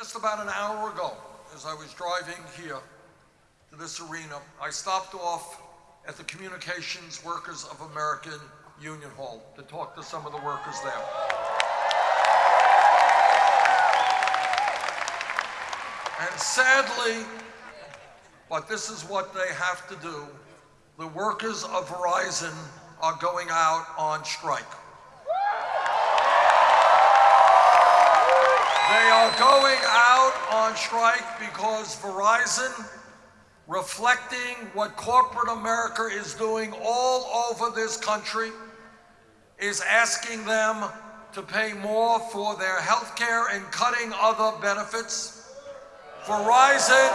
Just about an hour ago, as I was driving here to this arena, I stopped off at the Communications Workers of American Union Hall to talk to some of the workers there. And sadly, but this is what they have to do, the workers of Verizon are going out on strike. Are going out on strike because Verizon, reflecting what corporate America is doing all over this country, is asking them to pay more for their health care and cutting other benefits. Verizon,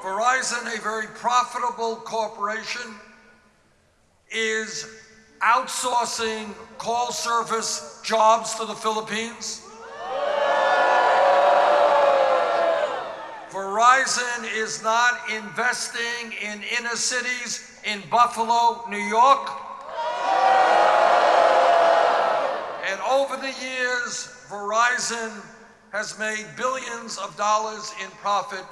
Verizon, a very profitable corporation, is outsourcing call service jobs to the Philippines. Verizon is not investing in inner cities in Buffalo, New York. And over the years, Verizon has made billions of dollars in profit,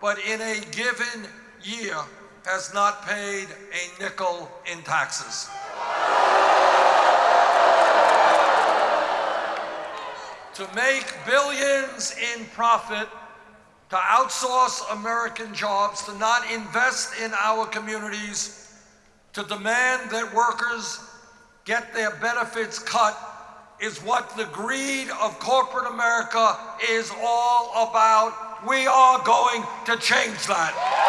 but in a given year has not paid a nickel in taxes. to make billions in profit, to outsource American jobs, to not invest in our communities, to demand that workers get their benefits cut is what the greed of corporate America is all about. We are going to change that.